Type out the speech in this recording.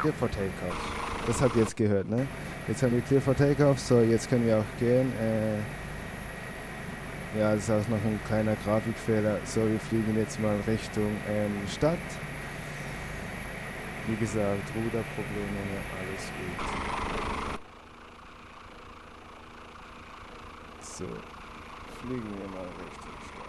Clear for Takeoff. Das habt ihr jetzt gehört, ne? Jetzt haben wir Clear for Takeoff, so jetzt können wir auch gehen. Äh, ja, das ist auch noch ein kleiner Grafikfehler. So, wir fliegen jetzt mal Richtung ähm, Stadt. Wie gesagt, Ruderprobleme, alles gut. So, fliegen wir mal richtig.